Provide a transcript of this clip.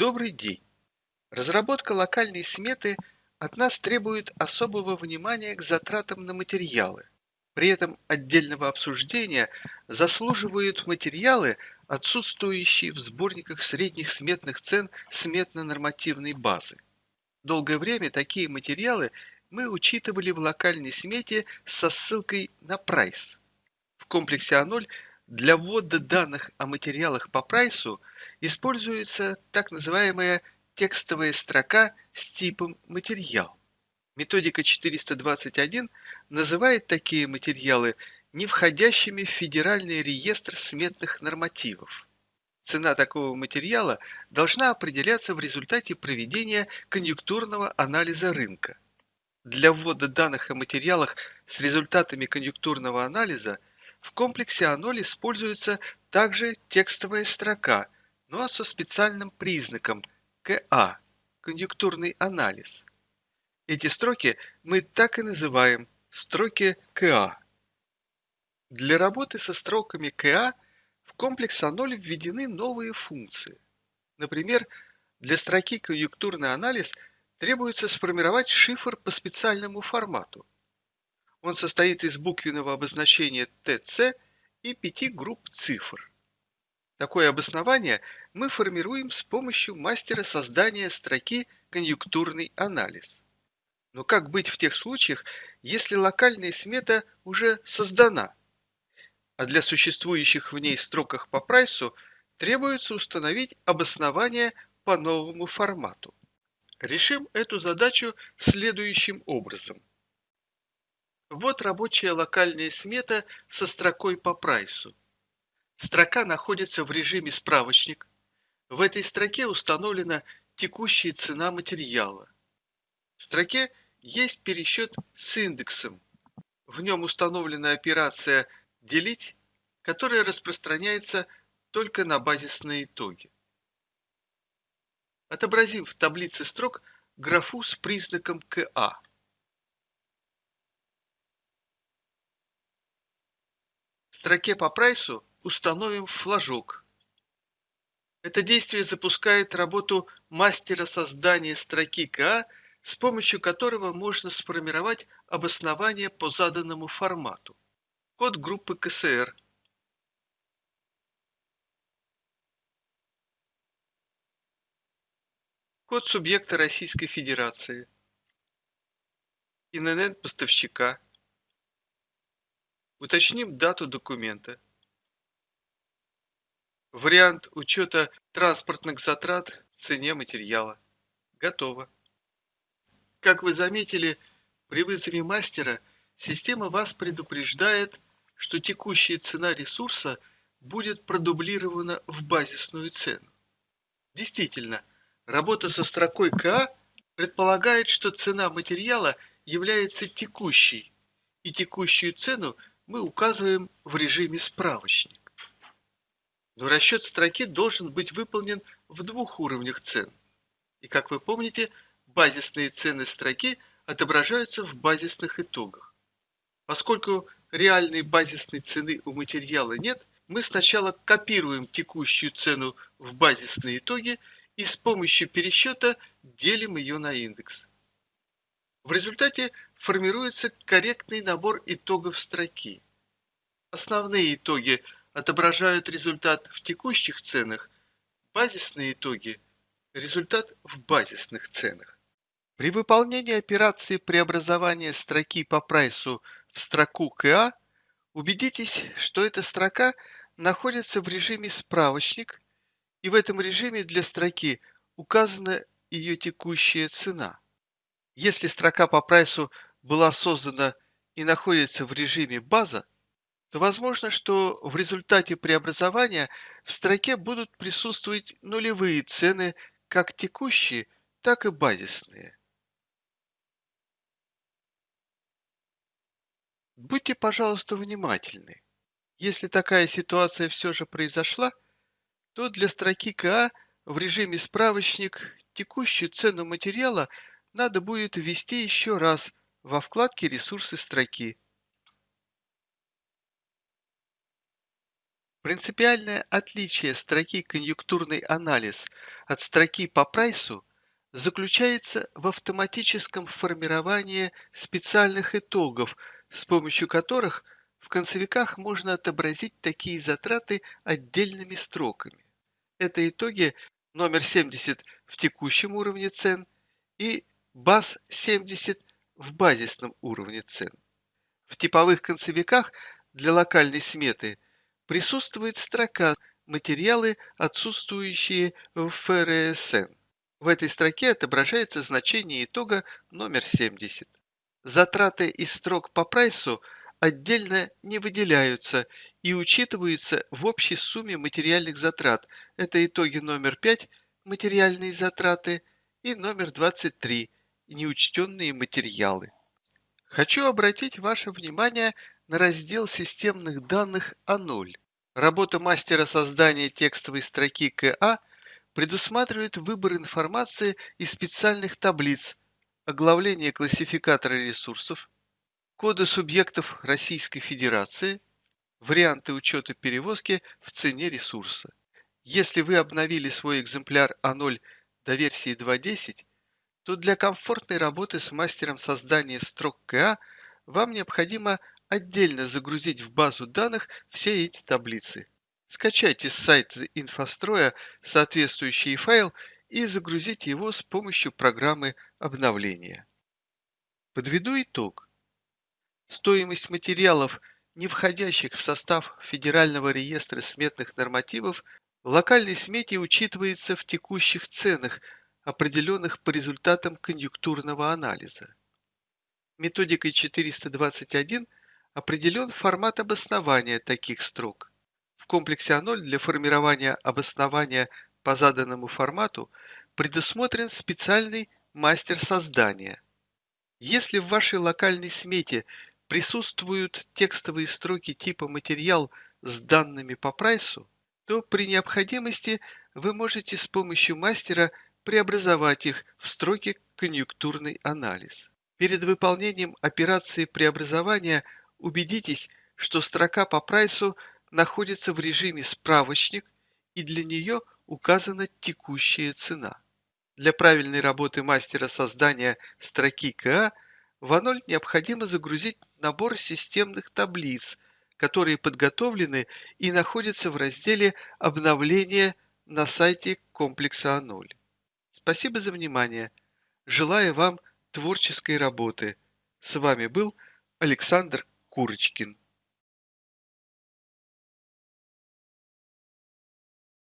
Добрый день! Разработка локальной сметы от нас требует особого внимания к затратам на материалы. При этом отдельного обсуждения заслуживают материалы, отсутствующие в сборниках средних сметных цен сметно-нормативной базы. Долгое время такие материалы мы учитывали в локальной смете со ссылкой на прайс. В комплексе А0 для ввода данных о материалах по прайсу используется так называемая текстовая строка с типом «материал». Методика 421 называет такие материалы не входящими в федеральный реестр сметных нормативов. Цена такого материала должна определяться в результате проведения конъюнктурного анализа рынка. Для ввода данных о материалах с результатами конъюнктурного анализа в комплексе А0 используется также текстовая строка, но со специальным признаком КА – конъюнктурный анализ. Эти строки мы так и называем строки КА. Для работы со строками КА в комплекс А0 введены новые функции. Например, для строки конъюнктурный анализ – требуется сформировать шифр по специальному формату. Он состоит из буквенного обозначения ТЦ и пяти групп цифр. Такое обоснование мы формируем с помощью мастера создания строки «Конъюнктурный анализ». Но как быть в тех случаях, если локальная смета уже создана, а для существующих в ней строках по прайсу требуется установить обоснование по новому формату? Решим эту задачу следующим образом. Вот рабочая локальная смета со строкой по прайсу. Строка находится в режиме справочник. В этой строке установлена текущая цена материала. В строке есть пересчет с индексом. В нем установлена операция «делить», которая распространяется только на базисные итоги. Отобразим в таблице строк графу с признаком КА. Строке по прайсу установим флажок. Это действие запускает работу мастера создания строки КА, с помощью которого можно сформировать обоснование по заданному формату. Код группы КСР – Код субъекта Российской Федерации. ИНН поставщика. Уточним дату документа. Вариант учета транспортных затрат в цене материала. Готово. Как вы заметили, при вызове мастера система вас предупреждает, что текущая цена ресурса будет продублирована в базисную цену. Действительно, Работа со строкой КА предполагает, что цена материала является текущей, и текущую цену мы указываем в режиме справочник. Но расчет строки должен быть выполнен в двух уровнях цен. И, как вы помните, базисные цены строки отображаются в базисных итогах. Поскольку реальной базисной цены у материала нет, мы сначала копируем текущую цену в базисные итоги и с помощью пересчета делим ее на индекс. В результате формируется корректный набор итогов строки. Основные итоги отображают результат в текущих ценах, базисные итоги – результат в базисных ценах. При выполнении операции преобразования строки по прайсу в строку КА убедитесь, что эта строка находится в режиме «Справочник» и в этом режиме для строки указана ее текущая цена. Если строка по прайсу была создана и находится в режиме база, то возможно, что в результате преобразования в строке будут присутствовать нулевые цены как текущие, так и базисные. Будьте, пожалуйста, внимательны. Если такая ситуация все же произошла, то для строки КА в режиме справочник текущую цену материала надо будет ввести еще раз во вкладке «Ресурсы строки». Принципиальное отличие строки «Конъюнктурный анализ» от строки по прайсу заключается в автоматическом формировании специальных итогов, с помощью которых в концевиках можно отобразить такие затраты отдельными строками. Это итоги номер 70 в текущем уровне цен и баз 70 в базисном уровне цен. В типовых концевиках для локальной сметы – присутствует строка «Материалы, отсутствующие в ФРСН». В этой строке отображается значение итога номер 70. Затраты из строк по прайсу отдельно не выделяются и учитываются в общей сумме материальных затрат. Это итоги номер 5 «Материальные затраты» и номер 23 «Неучтенные материалы». Хочу обратить ваше внимание на раздел системных данных А0. Работа мастера создания текстовой строки КА предусматривает выбор информации из специальных таблиц, оглавление классификатора ресурсов, коды субъектов Российской Федерации, варианты учета перевозки в цене ресурса. Если вы обновили свой экземпляр А0 до версии 2.10, то для комфортной работы с мастером создания строк КА вам необходимо отдельно загрузить в базу данных все эти таблицы. Скачайте с сайта инфостроя соответствующий файл и загрузите его с помощью программы обновления. Подведу итог. Стоимость материалов, не входящих в состав Федерального реестра сметных нормативов, в локальной смете учитывается в текущих ценах, определенных по результатам конъюнктурного анализа. Методикой 421 – определен формат обоснования таких строк. В комплексе А0 для формирования обоснования по заданному формату предусмотрен специальный мастер создания. Если в вашей локальной смете присутствуют текстовые строки типа «материал» с данными по прайсу, то при необходимости вы можете с помощью мастера преобразовать их в строки «конъюнктурный анализ». Перед выполнением операции преобразования – убедитесь, что строка по прайсу находится в режиме «Справочник» и для нее указана текущая цена. Для правильной работы мастера создания строки КА в А0 необходимо загрузить набор системных таблиц, которые подготовлены и находятся в разделе «Обновление» на сайте комплекса А0. Спасибо за внимание. Желаю вам творческой работы. С вами был Александр Курочкин